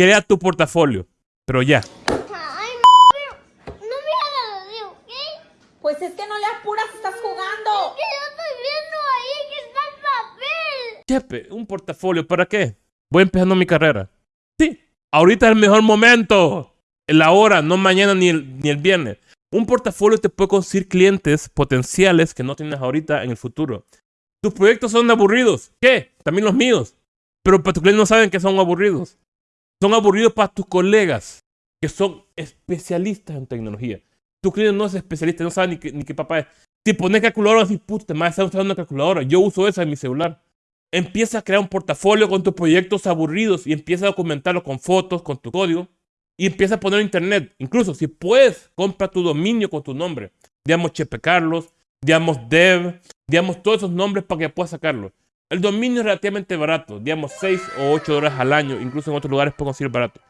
crea tu portafolio. Pero ya. Ay, pero no me hagas así, ¿ok? Pues es que no le apuras, estás jugando. Que yo estoy viendo ahí que está el papel. Chepe, un portafolio, ¿para qué? Voy empezando mi carrera. Sí, ahorita es el mejor momento. La hora, no mañana ni el, ni el viernes. Un portafolio te puede conseguir clientes potenciales que no tienes ahorita en el futuro. Tus proyectos son aburridos. ¿Qué? También los míos. Pero para tus clientes no saben que son aburridos. Son aburridos para tus colegas, que son especialistas en tecnología. Tu cliente no es especialista, no sabe ni ni qué papá es. Si pones calculadora, así, puta, te más usando una calculadora. Yo uso esa en mi celular. Empieza a crear un portafolio con tus proyectos aburridos y empieza a documentarlo con fotos, con tu código. Y empieza a poner internet. Incluso si puedes, compra tu dominio con tu nombre. Digamos Chepe Carlos, digamos Dev, digamos todos esos nombres para que puedas sacarlo. El dominio es relativamente barato, digamos 6 o 8 dólares al año, incluso en otros lugares puedo conseguir barato.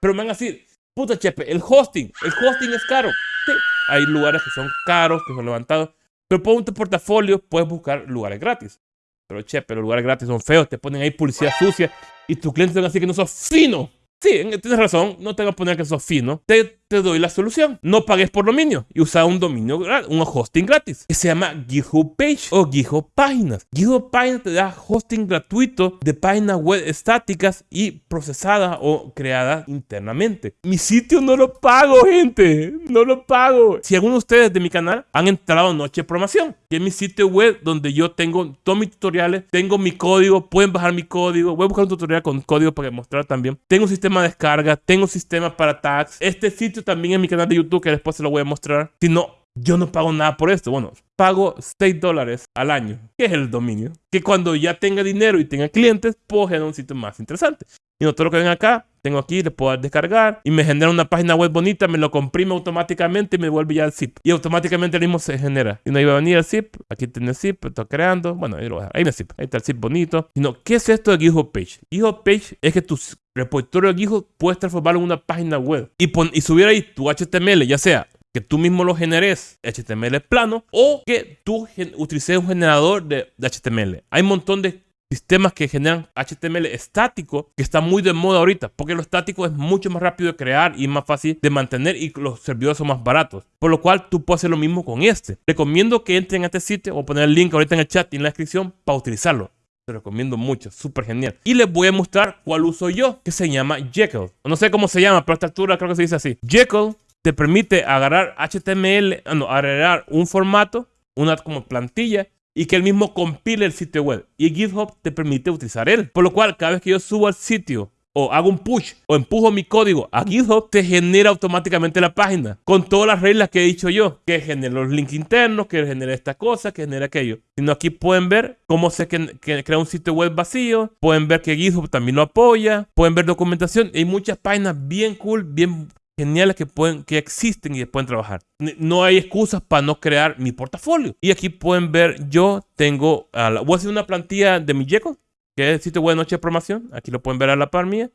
Pero me van a decir, puta Chepe, el hosting, el hosting es caro. Sí, hay lugares que son caros, que son levantados, pero por tu portafolio puedes buscar lugares gratis. Pero Chepe, los lugares gratis son feos, te ponen ahí publicidad sucia y tus clientes van a decir que no sos fino. Sí, tienes razón, no te voy a poner que sos fino. Te, te doy la solución. No pagues por dominio y usa un dominio, un hosting gratis que se llama GitHub Page o GitHub Páginas. GitHub Páginas te da hosting gratuito de páginas web estáticas y procesadas o creadas internamente. Mi sitio no lo pago, gente. No lo pago. Si alguno de ustedes de mi canal han entrado Noche de Programación, que es mi sitio web donde yo tengo todos mis tutoriales, tengo mi código, pueden bajar mi código. Voy a buscar un tutorial con código para mostrar también. Tengo un sistema de descarga, tengo un sistema para tags. Este sitio también es mi canal de YouTube que después se lo voy a mostrar. Si no, yo no pago nada por esto. Bueno, pago 6 dólares al año, que es el dominio. Que cuando ya tenga dinero y tenga clientes, puedo generar un sitio más interesante. Y no todo lo que ven acá, tengo aquí, le puedo descargar y me genera una página web bonita, me lo comprime automáticamente y me vuelve ya el zip. Y automáticamente el mismo se genera. Y no iba a venir el zip, aquí tiene el zip, estoy creando. Bueno, ahí lo voy a dejar. Ahí está el zip, ahí está el zip bonito. Y no, ¿qué es esto de GitHub Page? GitHub Page es que tu repositorio de GitHub puedes transformarlo en una página web y, pon- y subir ahí tu HTML, ya sea que tú mismo lo generes HTML plano o que tú utilices un generador de, de HTML. Hay un montón de sistemas que generan HTML estático que está muy de moda ahorita porque lo estático es mucho más rápido de crear y más fácil de mantener y los servidores son más baratos. Por lo cual tú puedes hacer lo mismo con este. Recomiendo que entren a este sitio o poner el link ahorita en el chat y en la descripción para utilizarlo. Te recomiendo mucho, súper genial. Y les voy a mostrar cuál uso yo, que se llama Jekyll. No sé cómo se llama, pero a esta altura creo que se dice así. Jekyll te permite agarrar HTML, ah, no, agarrar un formato, una como plantilla, y que él mismo compile el sitio web. Y GitHub te permite utilizar él. Por lo cual, cada vez que yo subo al sitio o hago un push o empujo mi código a GitHub, te genera automáticamente la página con todas las reglas que he dicho yo, que genera los links internos, que genera esta cosa, que genera aquello. Sino aquí pueden ver cómo se crea un sitio web vacío, pueden ver que GitHub también lo apoya, pueden ver documentación. Hay muchas páginas bien cool, bien geniales que pueden que existen y pueden trabajar. No hay excusas para no crear mi portafolio. Y aquí pueden ver, yo tengo, a la- voy a hacer una plantilla de mi Jekyll, que es el sitio web de Noche de Programación. Aquí lo pueden ver a la par mía.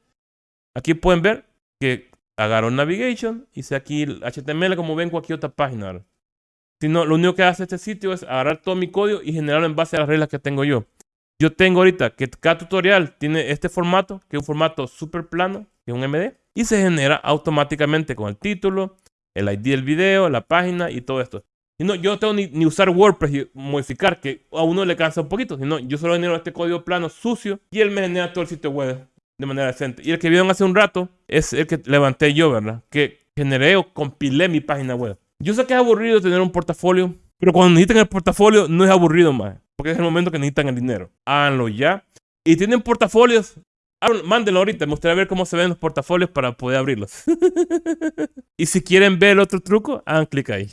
Aquí pueden ver que agarro Navigation, hice aquí el HTML como ven en cualquier otra página. Si no, lo único que hace este sitio es agarrar todo mi código y generarlo en base a las reglas que tengo yo. Yo tengo ahorita que cada tutorial tiene este formato, que es un formato súper plano, que es un MD, y se genera automáticamente con el título, el ID del video, la página y todo esto. Y no, yo no tengo ni, ni usar WordPress y modificar, que a uno le cansa un poquito, sino yo solo genero este código plano sucio y él me genera todo el sitio web de manera decente. Y el que vieron hace un rato es el que levanté yo, ¿verdad? Que generé o compilé mi página web. Yo sé que es aburrido tener un portafolio, pero cuando necesitan el portafolio no es aburrido más, porque es el momento que necesitan el dinero. Háganlo ya. Y tienen portafolios, mándenlo ahorita. Me gustaría ver cómo se ven los portafolios para poder abrirlos. y si quieren ver el otro truco, hagan clic ahí.